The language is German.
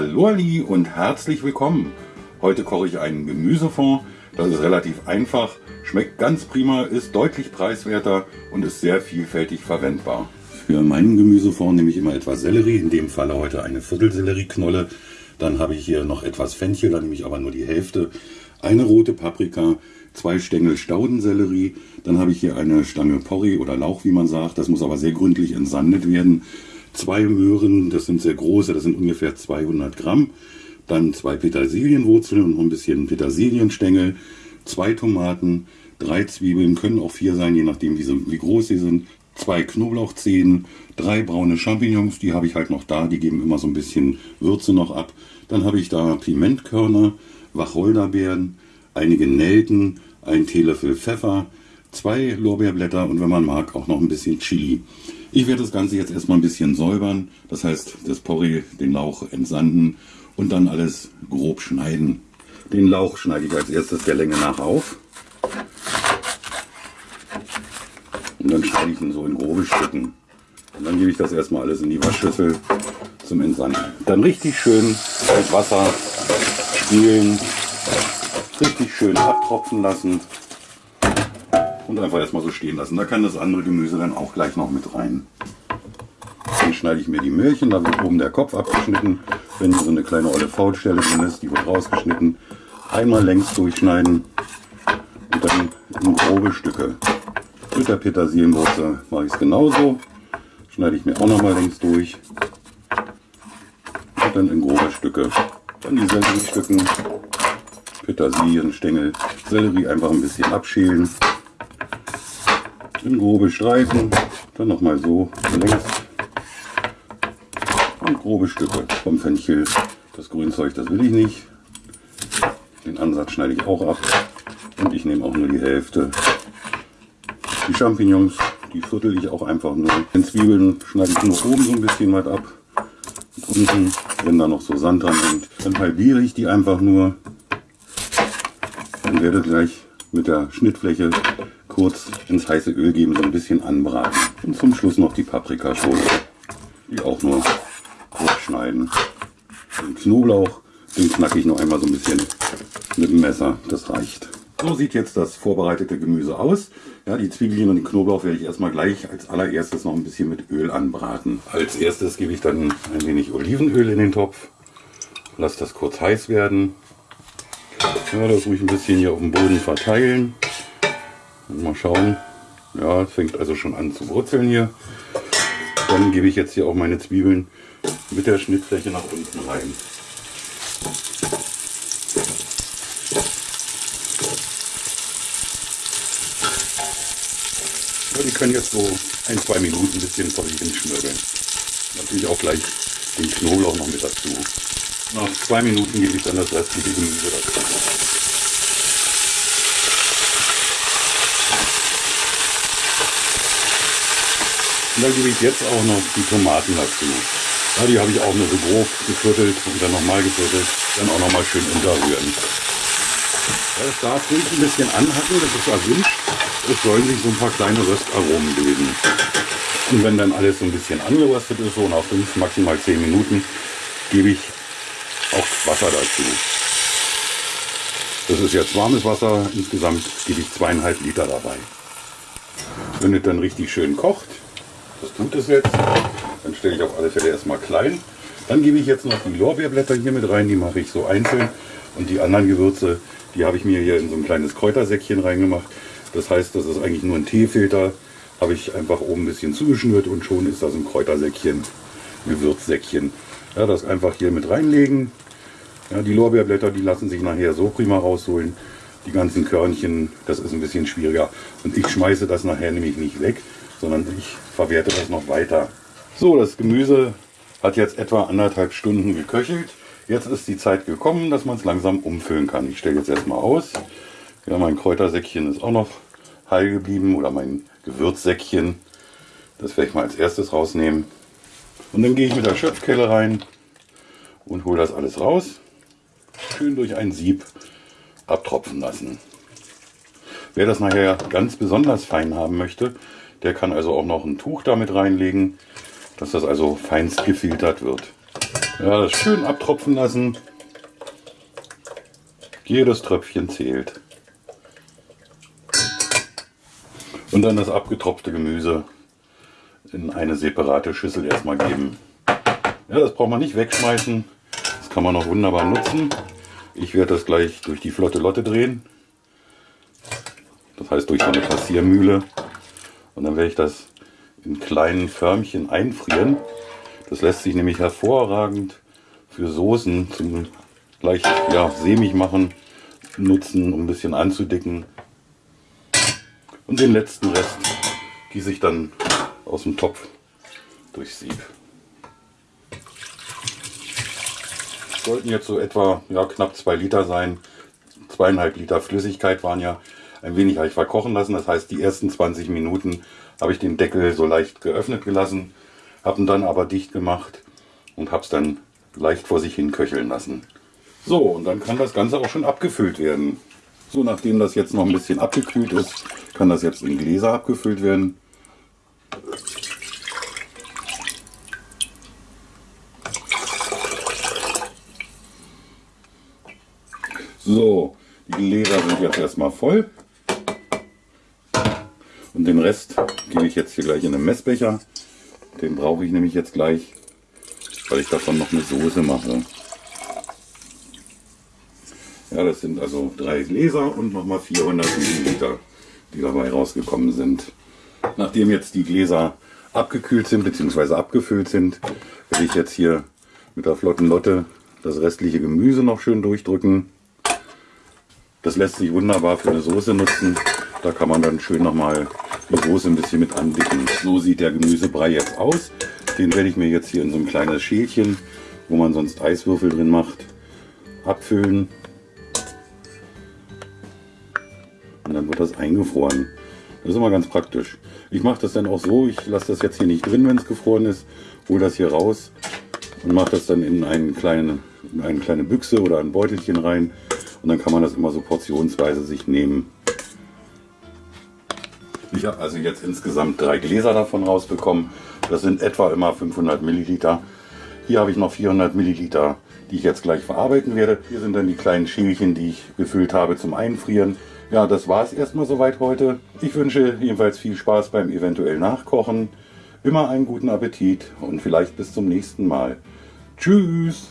Hallo Ali und herzlich willkommen. Heute koche ich einen Gemüsefond. Das ist relativ einfach, schmeckt ganz prima, ist deutlich preiswerter und ist sehr vielfältig verwendbar. Für meinen Gemüsefond nehme ich immer etwas Sellerie, in dem Falle heute eine Viertelsellerieknolle. Dann habe ich hier noch etwas Fenchel, da nehme ich aber nur die Hälfte. Eine rote Paprika, zwei Stängel Staudensellerie. Dann habe ich hier eine Stange Porree oder Lauch, wie man sagt. Das muss aber sehr gründlich entsandet werden zwei Möhren, das sind sehr große, das sind ungefähr 200 Gramm. Dann zwei Petersilienwurzeln und noch ein bisschen Petersilienstängel, zwei Tomaten, drei Zwiebeln, können auch vier sein, je nachdem wie, sie, wie groß sie sind, zwei Knoblauchzehen, drei braune Champignons, die habe ich halt noch da, die geben immer so ein bisschen Würze noch ab. Dann habe ich da Pimentkörner, Wacholderbeeren, einige Nelken, ein Teelöffel Pfeffer, zwei Lorbeerblätter und wenn man mag auch noch ein bisschen Chili. Ich werde das Ganze jetzt erstmal ein bisschen säubern, das heißt das Porree, den Lauch entsanden und dann alles grob schneiden. Den Lauch schneide ich als erstes der Länge nach auf. Und dann schneide ich ihn so in grobe Stücken. Und dann gebe ich das erstmal alles in die Waschschüssel zum Entsanden. Dann richtig schön mit Wasser spülen, richtig schön abtropfen lassen und einfach erstmal so stehen lassen. Da kann das andere Gemüse dann auch gleich noch mit rein. Dann schneide ich mir die Möhrchen, da wird oben der Kopf abgeschnitten. Wenn so eine kleine olle Faulstelle drin ist, die wird rausgeschnitten. Einmal längs durchschneiden und dann in grobe Stücke. Mit der Petersilienwurzel mache ich es genauso. Schneide ich mir auch nochmal längs durch. Und dann in grobe Stücke. Dann die Selleriestücken, Petersilienstängel, Sellerie einfach ein bisschen abschälen in grobe Streifen, dann nochmal so längs und grobe Stücke vom Fenchel. Das Grünzeug, das will ich nicht. Den Ansatz schneide ich auch ab und ich nehme auch nur die Hälfte. Die Champignons, die viertel ich auch einfach nur. Den Zwiebeln schneide ich nur oben so ein bisschen weit ab. Und unten, wenn da noch so Sand dran hängt, dann halbiere ich die einfach nur. Dann werde gleich mit der Schnittfläche kurz ins heiße Öl geben, so ein bisschen anbraten. Und zum Schluss noch die Paprikaschote, die auch nur kurz schneiden. Den Knoblauch, den knacke ich noch einmal so ein bisschen mit dem Messer, das reicht. So sieht jetzt das vorbereitete Gemüse aus. Ja, die Zwiebeln und den Knoblauch werde ich erstmal gleich als allererstes noch ein bisschen mit Öl anbraten. Als erstes gebe ich dann ein wenig Olivenöl in den Topf. Lasse das kurz heiß werden. Ja, das ruhig ein bisschen hier auf dem Boden verteilen. Mal schauen. Ja, es fängt also schon an zu brutzeln hier. Dann gebe ich jetzt hier auch meine Zwiebeln mit der Schnittfläche nach unten rein. Ja, die können jetzt so ein, zwei Minuten ein bisschen vor sich hin. Natürlich auch gleich den Knoblauch noch mit dazu. Nach zwei Minuten gebe ich dann das restliche Gemüse dazu. Und dann gebe ich jetzt auch noch die Tomaten dazu. Ja, die habe ich auch nur so grob geviertelt und dann nochmal geviertelt. Dann auch nochmal schön unterrühren. Ja, das darf ruhig ein bisschen anhacken, das ist erwünscht. Es sollen sich so ein paar kleine Röstaromen bilden. Und wenn dann alles so ein bisschen angeröstet ist, so nach 5, maximal 10 Minuten, gebe ich auch Wasser dazu. Das ist jetzt warmes Wasser, insgesamt gebe ich zweieinhalb Liter dabei. Wenn es dann richtig schön kocht, das tut es jetzt. Dann stelle ich auf alle Fälle erstmal klein. Dann gebe ich jetzt noch die Lorbeerblätter hier mit rein. Die mache ich so einzeln. Und die anderen Gewürze, die habe ich mir hier in so ein kleines Kräutersäckchen reingemacht. Das heißt, das ist eigentlich nur ein Teefilter. Habe ich einfach oben ein bisschen zugeschnürt und schon ist das ein Kräutersäckchen, Gewürzsäckchen. Ja, das einfach hier mit reinlegen. Ja, die Lorbeerblätter, die lassen sich nachher so prima rausholen. Die ganzen Körnchen, das ist ein bisschen schwieriger. Und ich schmeiße das nachher nämlich nicht weg, sondern ich verwerte das noch weiter. So, das Gemüse hat jetzt etwa anderthalb Stunden geköchelt. Jetzt ist die Zeit gekommen, dass man es langsam umfüllen kann. Ich stelle jetzt erstmal aus. Ja, mein Kräutersäckchen ist auch noch heil geblieben oder mein Gewürzsäckchen. Das werde ich mal als erstes rausnehmen. Und dann gehe ich mit der Schöpfkelle rein und hole das alles raus. Schön durch ein Sieb abtropfen lassen. Wer das nachher ganz besonders fein haben möchte, der kann also auch noch ein Tuch damit reinlegen, dass das also feinst gefiltert wird. Ja, das schön abtropfen lassen. Jedes Tröpfchen zählt. Und dann das abgetropfte Gemüse in eine separate Schüssel erstmal geben. Ja, das braucht man nicht wegschmeißen. Das kann man noch wunderbar nutzen. Ich werde das gleich durch die flotte Lotte drehen. Das heißt durch so eine Passiermühle. Und dann werde ich das in kleinen Förmchen einfrieren. Das lässt sich nämlich hervorragend für Soßen zum leicht ja, sämig machen nutzen, um ein bisschen anzudicken. Und den letzten Rest gieße ich dann aus dem Topf durchs Sieb. sollten jetzt so etwa ja, knapp zwei Liter sein. Zweieinhalb Liter Flüssigkeit waren ja ein wenig habe ich verkochen lassen. Das heißt, die ersten 20 Minuten habe ich den Deckel so leicht geöffnet gelassen, habe ihn dann aber dicht gemacht und habe es dann leicht vor sich hin köcheln lassen. So, und dann kann das Ganze auch schon abgefüllt werden. So, nachdem das jetzt noch ein bisschen abgekühlt ist, kann das jetzt in Gläser abgefüllt werden. So, die Gläser sind jetzt erstmal voll. Und den Rest gebe ich jetzt hier gleich in einen Messbecher. Den brauche ich nämlich jetzt gleich, weil ich davon noch eine Soße mache. Ja, das sind also drei Gläser und nochmal 400 Milliliter, die dabei rausgekommen sind. Nachdem jetzt die Gläser abgekühlt sind bzw. abgefüllt sind, werde ich jetzt hier mit der flotten Lotte das restliche Gemüse noch schön durchdrücken. Das lässt sich wunderbar für eine Soße nutzen. Da kann man dann schön nochmal die Soße ein bisschen mit andicken. So sieht der Gemüsebrei jetzt aus. Den werde ich mir jetzt hier in so ein kleines Schälchen, wo man sonst Eiswürfel drin macht, abfüllen. Und dann wird das eingefroren. Das ist immer ganz praktisch. Ich mache das dann auch so, ich lasse das jetzt hier nicht drin, wenn es gefroren ist, hole das hier raus und mache das dann in, einen kleinen, in eine kleine Büchse oder ein Beutelchen rein und dann kann man das immer so portionsweise sich nehmen. Ich habe also jetzt insgesamt drei Gläser davon rausbekommen. Das sind etwa immer 500 Milliliter. Hier habe ich noch 400 Milliliter, die ich jetzt gleich verarbeiten werde. Hier sind dann die kleinen Schälchen, die ich gefüllt habe zum Einfrieren. Ja, das war es erstmal soweit heute. Ich wünsche jedenfalls viel Spaß beim eventuell Nachkochen. Immer einen guten Appetit und vielleicht bis zum nächsten Mal. Tschüss!